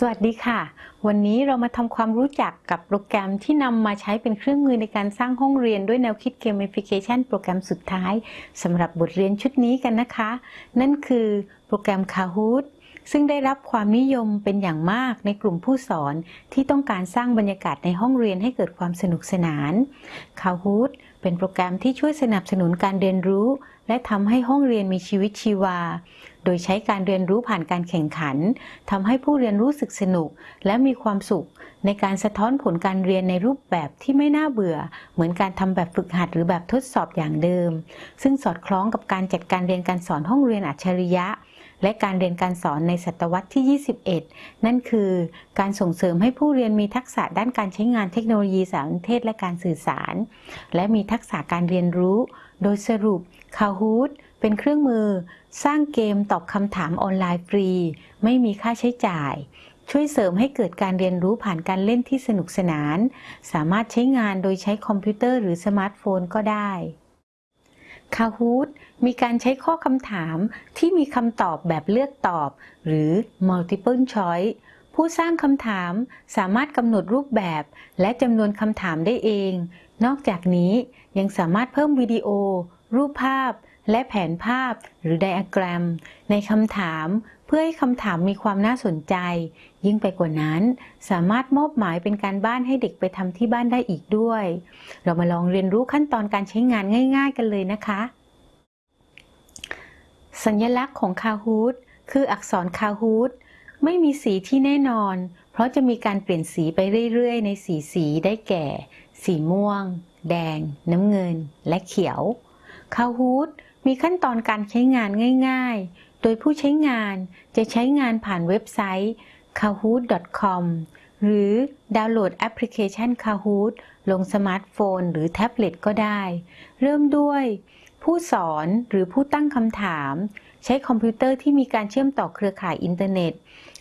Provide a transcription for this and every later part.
สวัสดีค่ะ วันนี้เรามาทำความรู้จักกับโปรแกรมที่นำมาใช้เป็นเครื่องมือในการสร้างห้องเรียนด้วยแนวคิด Gamification โปรแกรมสุดท้ายสำหรับบทเรียนชุดนี้กันนะคะ นั่นคือโปรแกรม Kahoot ซึ่งได้รับความนิยมเป็นอย่างมากในกลุ่มผู้สอนที่ต้องการสร้างบรรยากาศในห้องเรียนให้เกิดความสนุกสนาน Kahoot เป็นโปรแกรมที่ช่วยสนับสนุนการเรียนรู้ และทำให้ห้องเรียนมีชีวิตชีวา โดยใช้การเรียนรู้ผ่านการแข่งขันทำให้ผู้เรียนรู้สึกสนุก และมีความสุข ในการสะท้อนผลการเรียนในรูปแบบที่ไม่น่าเบื่อ เหมือนการทำแบบฝึกหัดหรือแบบทดสอบอย่างเดิม ซึ่งสอดคล้องกับการจัดการเรียนการสอนห้องเรียนอัจฉริยะ และการเรียนการสอนในศตวรรษที่ 21 นั่นคือการส่งเสริมให้ผู้เรียนมีทักษะด้านการใช้งานเทคโนโลยีสารสนเทศและการสื่อสาร และมีทักษะการเรียนรู้ โดยสรุป Kahoot เป็นเครื่องมือ สร้างเกมตอบคำถามออนไลน์ฟรี ไม่มีค่าใช้จ่ายช่วยเสริมให้เกิดการเรียนรู้ผ่านการเล่นที่สนุกสนาน สามารถใช้งานโดยใช้คอมพิวเตอร์หรือสมาร์ทโฟนก็ได้ Kahoot มีการใช้ข้อคำถามที่มีคำตอบแบบเลือกตอบ หรือ multiple choice ผู้สร้างคำถามสามารถกำหนดรูปแบบและจำนวนคำถามได้เอง นอกจากนี้ยังสามารถเพิ่มวิดีโอ รูปภาพ และแผนภาพหรือไดอะแกรม ในคำถาม เพื่อให้คำถามมีความน่าสนใจ ยิ่งไปกว่านั้น สามารถมอบหมายเป็นการบ้านให้เด็กไปทำที่บ้านได้อีกด้วย เรามาลองเรียนรู้ขั้นตอนการใช้งานง่าย ๆ กันเลยนะคะ สัญลักษณ์ของ Kahoot คืออักษร Kahoot ไม่มีสีที่แน่นอน เพราะจะมีการเปลี่ยนสีไปเรื่อย ๆ ในสีสีได้แก่ สีม่วง แดง น้ำเงิน และเขียว Kahoot มีขั้นตอนการใช้งานง่าย ๆ ดยผู้ใช้งานจะใช้งานผ่านเว็บไซต์ kahoot.com หรือดาวน์โหลดแอปพลิเคชัน Kahoot ลงสมาร์ทโฟนหรือแท็บเล็ตก็ได้ เริ่มด้วย ผู้สอนหรือผู้ตั้งคำถาม ใช้คอมพิวเตอร์ที่มีการเชื่อมต่อเครือข่ายอินเทอร์เน็ต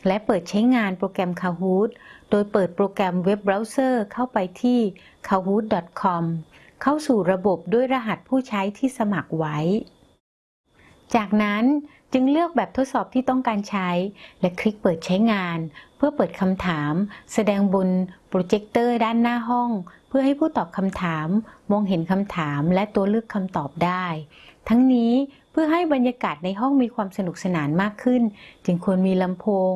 และเปิดใช้งานโปรแกรม Kahoot โดยเปิดโปรแกรมเว็บเบราว์เซอร์เข้าไปที่ kahoot.com เข้าสู่ระบบด้วยรหัสผู้ใช้ที่สมัครไว้ จากนั้นจึงเลือกแบบทดสอบที่ต้องการใช้ และคลิกเปิดใช้งาน เพื่อเปิดคำถาม แสดงบนโปรเจคเตอร์ด้านหน้าห้อง เพื่อให้ผู้ตอบคำถาม มองเห็นคำถามและตัวเลือกคำตอบได้ ทั้งนี้เพื่อให้บรรยากาศในห้องมีความสนุกสนานมากขึ้น จึงควรมีลำโพง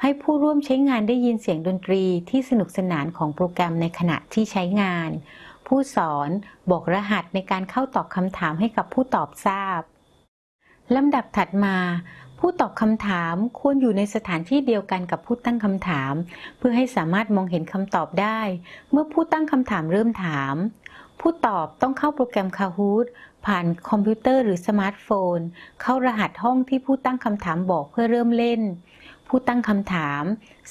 ให้ผู้ร่วมใช้งานได้ยินเสียงดนตรีที่สนุกสนานของโปรแกรมในขณะที่ใช้งาน ผู้สอนบอกรหัสในการเข้าตอบคำถามให้กับผู้ตอบทราบ ลำดับถัดมา ผู้ตอบคำถามควรอยู่ในสถานที่เดียวกันกับผู้ตั้งคำถาม เพื่อให้สามารถมองเห็นคำตอบได้ เมื่อผู้ตั้งคำถามเริ่มถาม ผู้ตอบต้องเข้าโปรแกรม Kahoot ผ่านคอมพิวเตอร์หรือสมาร์ทโฟน เข้ารหัสห้องที่ผู้ตั้งคำถามบอกเพื่อเริ่มเล่น ผู้ตั้งคำถาม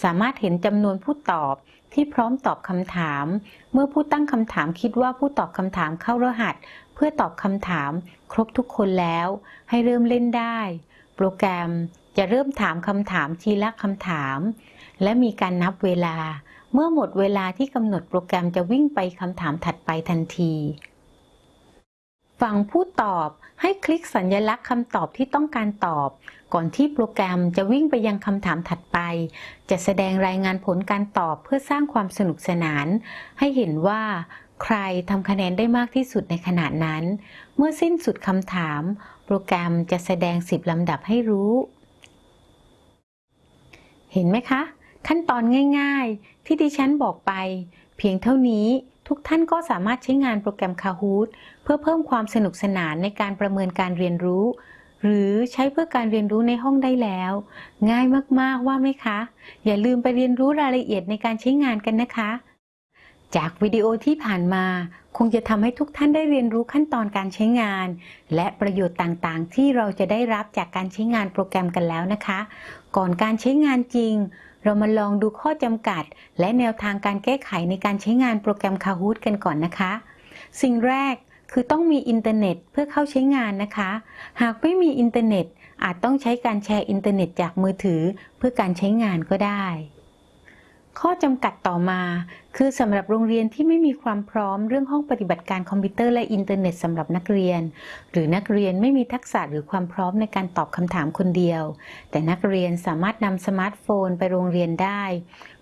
สามารถเห็นจำนวนผู้ตอบที่พร้อมตอบคำถาม เมื่อผู้ตั้งคำถามคิดว่าผู้ตอบคำถามเข้ารหัส เพื่อตอบคำถามครบทุกคนแล้ว ให้เริ่มเล่นได้ โปรแกรมจะเริ่มถามคำถามทีละคำถาม และมีการนับเวลา เมื่อหมดเวลาที่กำหนดโปรแกรมจะวิ่งไปคำถามถัดไปทันที ฝั่งผู้ตอบให้คลิกสัญลักษณ์คำตอบที่ต้องการตอบ ก่อนที่โปรแกรมจะวิ่งไปยังคำถามถัดไป จะแสดงรายงานผลการตอบเพื่อสร้างความสนุกสนาน ให้เห็นว่า ใครทำคะแนนได้มากที่สุดในขณะนั้น เมื่อสิ้นสุดคำถาม โปรแกรมจะแสดง 10 ลำดับให้รู้ เห็นไหมคะ ขั้นตอนง่ายๆ ที่ดิฉันบอกไป เพียงเท่านี้ทุกท่านก็สามารถใช้งานโปรแกรม Kahoot เพื่อเพิ่มความสนุกสนานในการประเมินการเรียนรู้ หรือใช้เพื่อการเรียนรู้ในห้องได้แล้ว ง่ายมากๆว่าไหมคะ อย่าลืมไปเรียนรู้รายละเอียดในการใช้งานกันนะคะ จากวิดีโอที่ผ่านมา คงจะทำให้ทุกท่านได้เรียนรู้ขั้นตอนการใช้งาน และประโยชน์ต่างๆ ที่เราจะได้รับจากการใช้งานโปรแกรมกันแล้วนะคะ ก่อนการใช้งานจริง เรามาลองดูข้อจำกัด และแนวทางการแก้ไขในการใช้งานโปรแกรม Kahoot กันก่อนนะคะ สิ่งแรกคือต้องมีอินเทอร์เน็ตเพื่อเข้าใช้งานนะคะ หากไม่มีอินเทอร์เน็ตอาจต้องใช้การแชร์อินเทอร์เน็ตจากมือถือเพื่อการใช้งานก็ได้ ข้อจำกัดต่อมา คือสำหรับโรงเรียนที่ไม่มีความพร้อมเรื่องห้องปฏิบัติการคอมพิวเตอร์และอินเทอร์เน็ตสำหรับนักเรียน หรือนักเรียนไม่มีทักษะหรือความพร้อมในการตอบคำถามคนเดียว แต่นักเรียนสามารถนำสมาร์ทโฟนไปโรงเรียนได้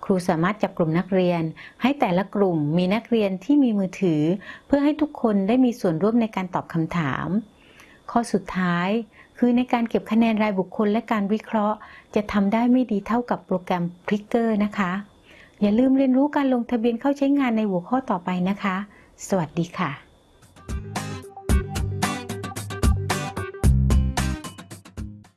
ครูสามารถจับกลุ่มนักเรียน ให้แต่ละกลุ่มมีนักเรียนที่มีมือถือ เพื่อให้ทุกคนได้มีส่วนร่วมในการตอบคำถาม ข้อสุดท้ายคือในการเก็บคะแนนรายบุคคลและการวิเคราะห์ จะทำได้ไม่ดีเท่ากับโปรแกรม p r i c k e r นะคะ อย่าลืมเรียนรู้การลงทะเบียนเข้าใช้งานในหัวข้อต่อไปนะคะ สวัสดีค่ะ